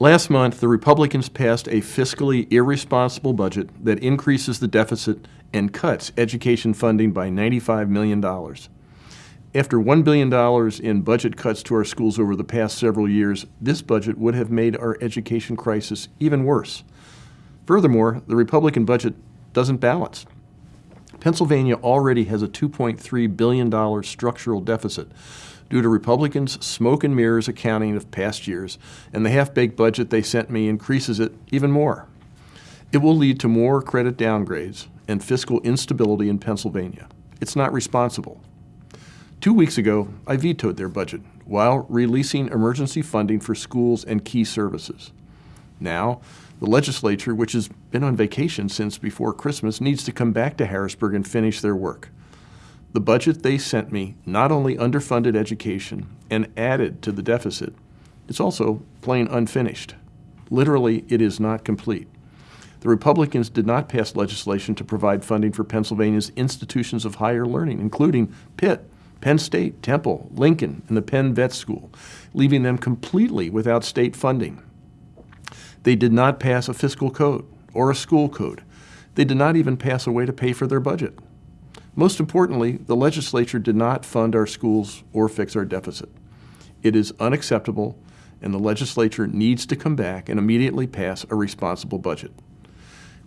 Last month, the Republicans passed a fiscally irresponsible budget that increases the deficit and cuts education funding by $95 million. After $1 billion in budget cuts to our schools over the past several years, this budget would have made our education crisis even worse. Furthermore, the Republican budget doesn't balance. Pennsylvania already has a $2.3 billion structural deficit due to Republicans' smoke and mirrors accounting of past years, and the half-baked budget they sent me increases it even more. It will lead to more credit downgrades and fiscal instability in Pennsylvania. It's not responsible. Two weeks ago, I vetoed their budget while releasing emergency funding for schools and key services. Now, the legislature, which has been on vacation since before Christmas, needs to come back to Harrisburg and finish their work. The budget they sent me not only underfunded education and added to the deficit, it's also plain unfinished. Literally, it is not complete. The Republicans did not pass legislation to provide funding for Pennsylvania's institutions of higher learning, including Pitt, Penn State, Temple, Lincoln, and the Penn Vet School, leaving them completely without state funding. They did not pass a fiscal code or a school code. They did not even pass a way to pay for their budget. Most importantly, the legislature did not fund our schools or fix our deficit. It is unacceptable, and the legislature needs to come back and immediately pass a responsible budget.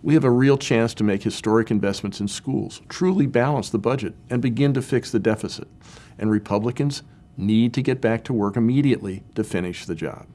We have a real chance to make historic investments in schools, truly balance the budget, and begin to fix the deficit. And Republicans need to get back to work immediately to finish the job.